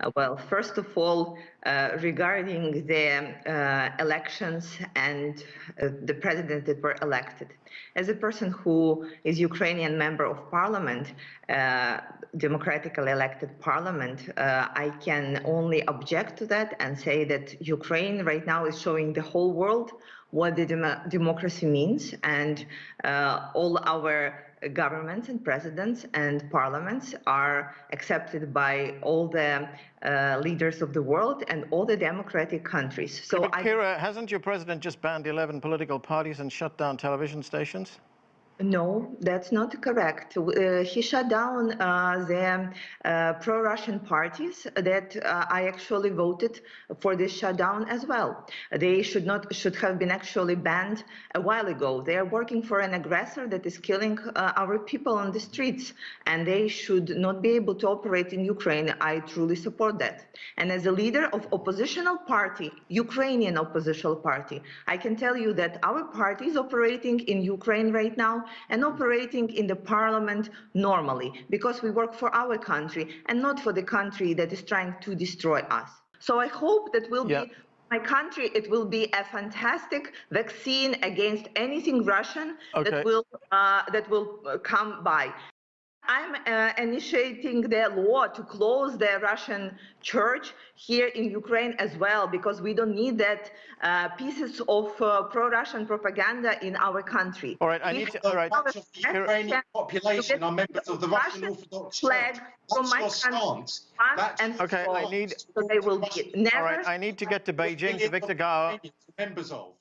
Uh, well, first of all, uh, regarding the uh, elections and the president that were elected. As a person who is Ukrainian member of parliament, democratically elected parliament, I can only object to that and say that Ukraine right now is showing the whole world what the dem democracy means and all our governments and presidents and parliaments are accepted by all the uh, leaders of the world and all the democratic countries. So, but Kira, hasn't your president just banned 11 political parties and shut down television stations? No, that's not correct. Uh, he shut down uh, the uh, pro-Russian parties that uh, I actually voted for this shutdown as well. They should not should have been actually banned a while ago. They are working for an aggressor that is killing uh, our people on the streets, and they should not be able to operate in Ukraine. I truly support that. And as a leader of oppositional party, Ukrainian oppositional party, I can tell you that our party is operating in Ukraine right now and operating in the parliament normally because we work for our country and not for the country that is trying to destroy us. So I hope that will yeah. be my country, it will be a fantastic vaccine against anything Russian okay. that will uh, that will uh, come by. I'm uh, initiating the law to close the Russian church here in Ukraine as well, because we don't need that uh, pieces of uh, pro-Russian propaganda in our country. All right, I need to, all right. The Ukrainian population are members of the Russian, Orthodox flag Church. From my stance. And okay, I need. So they will be never. All right, I need to get to Beijing to Victor Gao. Members of.